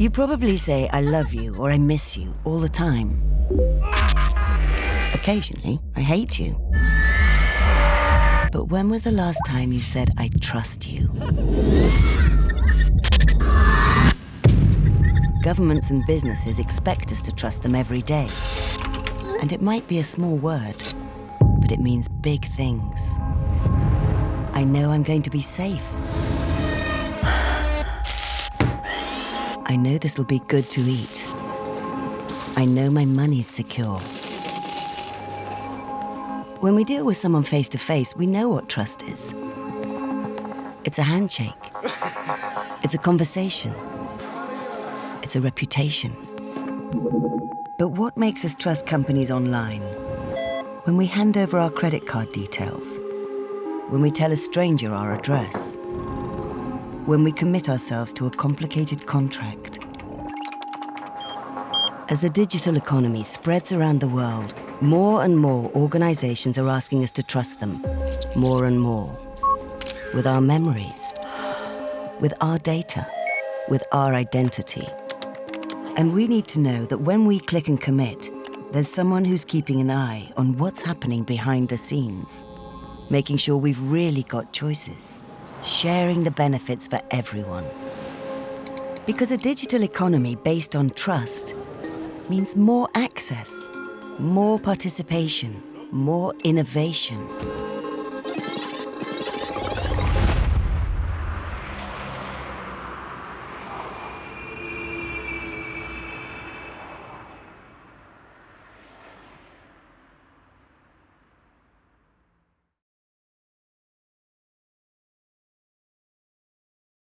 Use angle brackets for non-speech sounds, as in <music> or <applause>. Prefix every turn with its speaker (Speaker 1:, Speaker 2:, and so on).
Speaker 1: You probably say, I love you or I miss you all the time. Occasionally, I hate you. But when was the last time you said, I trust you? Governments and businesses expect us to trust them every day. And it might be a small word, but it means big things. I know I'm going to be safe. I know this will be good to eat. I know my money's secure. When we deal with someone face to face, we know what trust is. It's a handshake. <laughs> It's a conversation. It's a reputation. But what makes us trust companies online? When we hand over our credit card details. When we tell a stranger our address. When we commit ourselves to a complicated contract. As the digital economy spreads around the world, more and more organizations are asking us to trust them. More and more. With our memories. With our data. With our identity. And we need to know that when we click and commit, there's someone who's keeping an eye on what's happening behind the scenes, making sure we've really got choices, sharing the benefits for everyone. Because a digital economy based on trust means more access, more participation, more innovation.